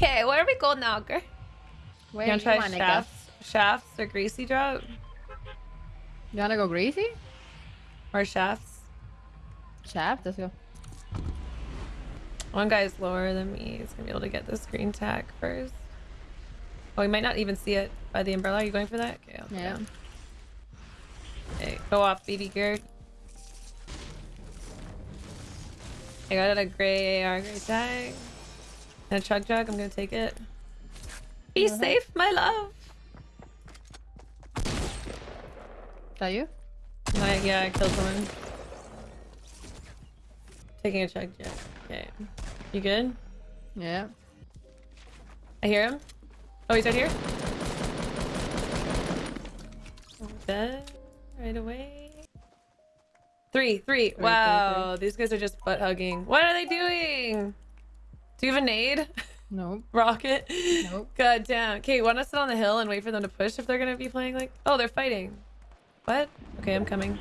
Okay, where are we going now, girl? Where you wanna try shafts, shafts or greasy drop You wanna go greasy? or shafts? Shaft, let's go. One guy's lower than me. He's gonna be able to get this green tack first. Oh, he might not even see it by the umbrella. Are you going for that? Okay, Yeah. down. Okay, go off, baby gear. I got a gray AR, gray tag. And a chug jug. I'm gonna take it. Be Uh-huh. safe, my love. Is that you? I, yeah, I killed someone. Taking a chug jug. Okay. You good? Yeah. I hear him. Oh, he's right here. Dead right away. Three, three. three, wow, these guys are just butt hugging. What are they doing? Do you have a nade? Nope. Rocket? Nope. God damn. Okay, want to sit on the hill and wait for them to push if they're gonna be playing like. Oh, they're fighting. What? Okay, I'm coming.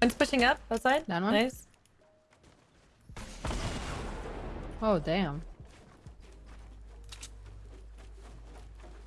One's pushing up outside. Down one. Nice. Oh damn.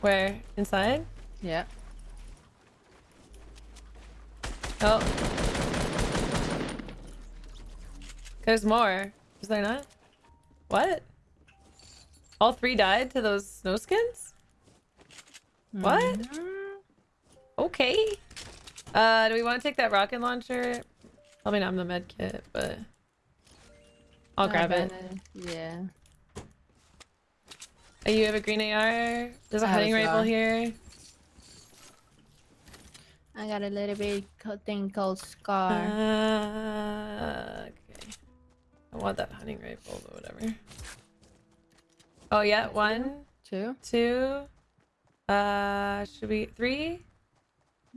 Where? Inside? Yeah. Oh. There's more. Is there not? What? All three died to those snow skins? What? Mhm. Okay. Uh, do we want to take that rocket launcher? I mean, I'm the med kit, but I'll grab it. Yeah. Oh, you have a green AR. There's a I a hunting rifle here. I got a little bit thing called Scar. Uh, okay. I want that hunting rifle, but whatever. Oh yeah, one, Two. two. Uh, should we three?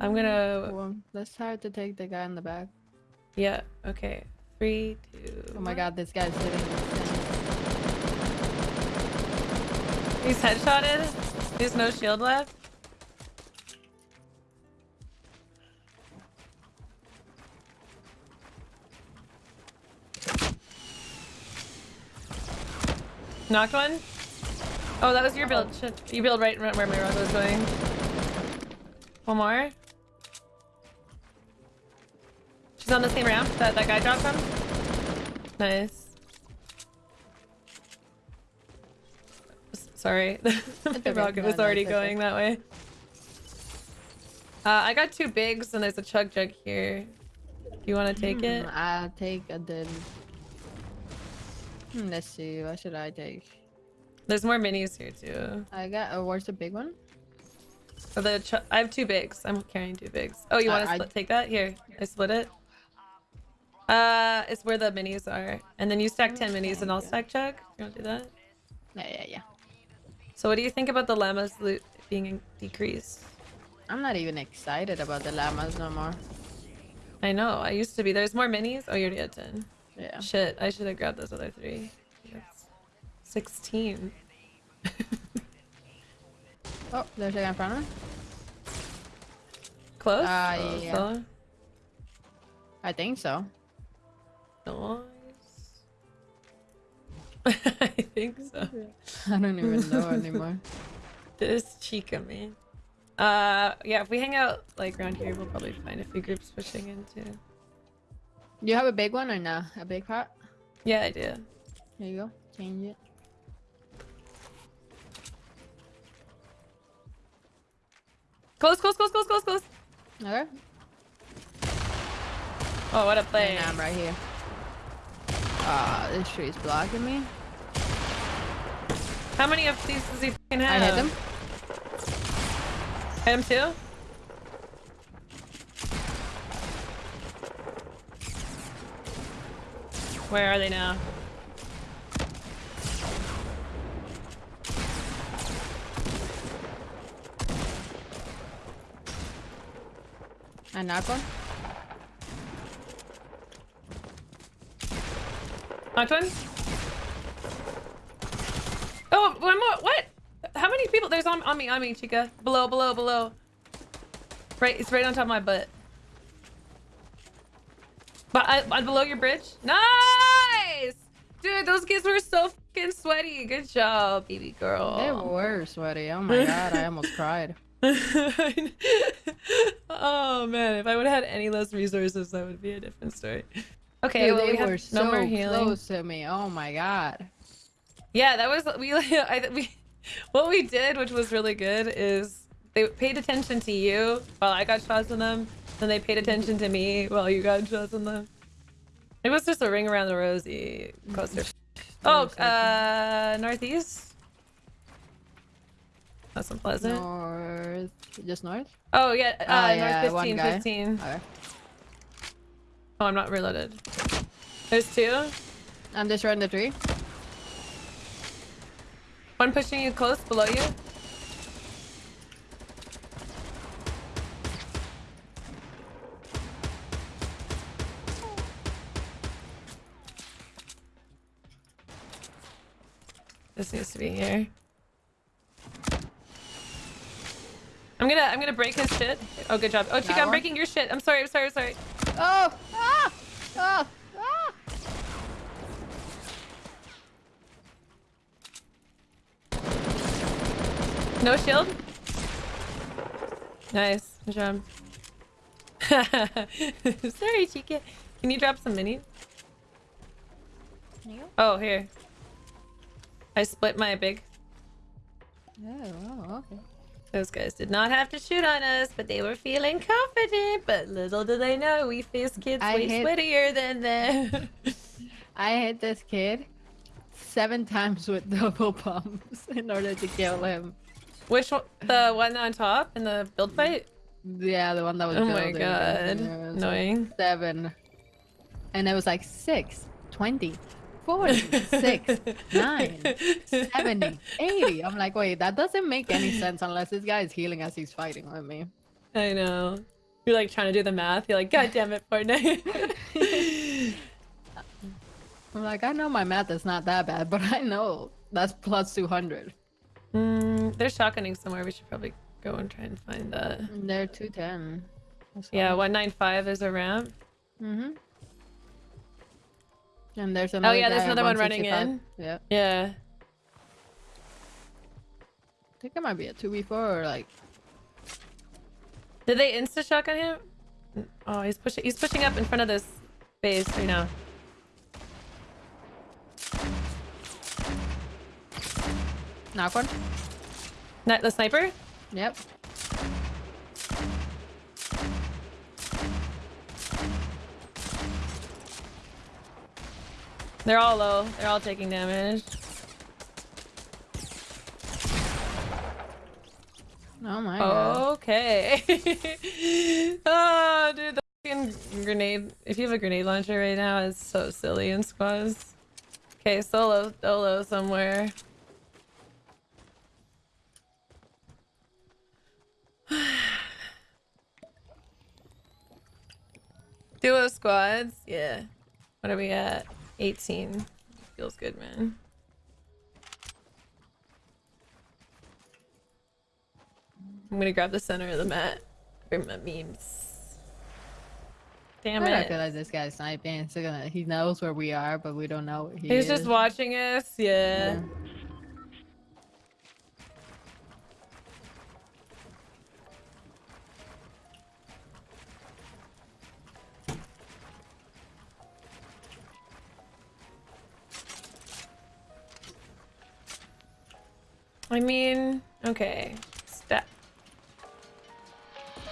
I'm gonna. Well, let's try to take the guy in the back. Yeah. Okay. Three, two. Oh my one. god, this guy's sitting. He's headshotted. There's no shield left. Knocked one. Oh, that was your build. Shit. You build right where my rug was going. One more. She's on the same ramp that that guy dropped from. Nice. Sorry, the rocket was already going that way. Uh, I got two bigs and there's a chug jug here. Do you want to take it? Hmm, I'll take a dip. Hmm, let's see. What should I take? There's more minis here too. I got. Oh, where's the big one? Oh, the ch I have two bigs. I'm carrying two bigs. Oh, you want to I- take that? Here, I split it. Uh, it's where the minis are, and then you stack ten minis, and I'll stack chug. You want to do that? Yeah, yeah, yeah. So, what do you think about the llamas loot being decreased? I'm not even excited about the llamas no more. I know. I used to be. There's more minis. Oh, you already had ten. Yeah. Shit, I should have grabbed those other three. That's Sixteen. Oh, there's a guy in front of me. Close. Ah, Oh, yeah. fella. I think so. Nice. I think so. I don't even know anymore. This chica, man. Uh, yeah, if we hang out like around here, we'll probably find a few groups pushing into. You have a big one or no? A big pot? Yeah, I do. There you go. Change it. Close, close, close, close, close, close. Okay. Oh, what a play. And I'm right here. Ah, this tree's blocking me. How many of these does he fucking I have? hit him. Hit him too? Where are they now? I knock one. Knocked one? Oh, one more. What? How many people? There's on, on me, on me, Chica. Below, below, below. Right, it's right on top of my butt. But I, I below your bridge. Nice, dude. Those kids were so fucking sweaty. Good job, baby girl. They were sweaty. Oh my god, I almost cried. oh man, if I would have had any less resources, that would be a different story. Okay, Dude, well, they we were no so more healing. close to me. Oh my god. Yeah, that was we. I we what we did, which was really good, is they paid attention to you while I got shots in them, and they paid attention to me while you got shots in them. It was just a ring around the rosy cluster. Oh, uh, northeast. That's unpleasant. North. Just north? Oh yeah, uh, Ah, yeah, north one 15, 15. Okay. Oh, I'm not reloaded. There's two. I'm just running the tree. One pushing you close below you. Needs to be here. I'm gonna I'm gonna break his shit. Oh good job. Oh Chica, I'm breaking your shit. I'm sorry, I'm sorry, I'm sorry. Oh! Ah! Oh! Ah! No shield? Nice. Good job. Sorry, Chica. Can you drop some minis? You? Oh, here. I split my big. Oh, oh, okay. Those guys did not have to shoot on us, but they were feeling confident. But little do they know, we face kids I way hit- sweatier than them. I hit this kid seven times with double pumps in order to kill him. Which one? The one on top in the build fight? Yeah, the one that was Oh my god. Yeah, it was Annoying. Seven. And it was like six, 20, 40, 6, 9, 70, 80. I'm like, wait, that doesn't make any sense unless this guy is healing as he's fighting with me. I know. You're like trying to do the math. You're like, God damn it, Fortnite. I'm like, I know my math is not that bad, but I know that's plus 200. mm, they're shotgunning somewhere. We should probably go and try and find that. They're 210. Yeah, 195 is a ramp. Mm-hmm. And there's Oh another yeah, there's another one running in. Yeah. Yeah. I think it might be a 2v4 or like Did they insta shotgun him? Oh, he's pushing. He's pushing up in front of this base right now. knock one. Not the sniper. Yep. They're all low. They're all taking damage. Oh my god. Okay. oh, dude, the fucking grenade. If you have a grenade launcher right now, it's so silly in squads. Okay, solo, solo somewhere. Duo squads, yeah. What are we at? 18. Feels good, man. I'm gonna grab the center of the mat for my memes. Damn it. I it. feel like this guy's sniping. So gonna, he knows where we are, but we don't know. He He's is. just watching us, yeah. Yeah. I mean, okay. Step.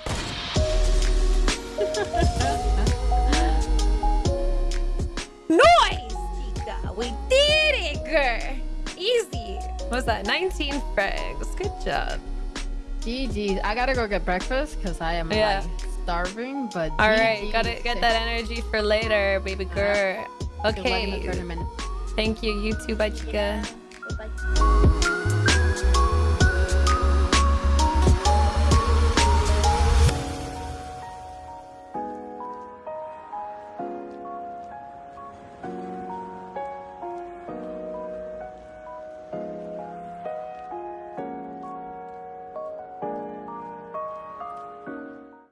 Noise, Chica! We did it, girl! Easy. What's that? 19 frags. Good job. GG. I gotta go get breakfast because I am Yeah. like starving. But All right, gotta get that energy for later, baby uh-huh. girl. In the Okay. Thank you. You too, bye, Chica.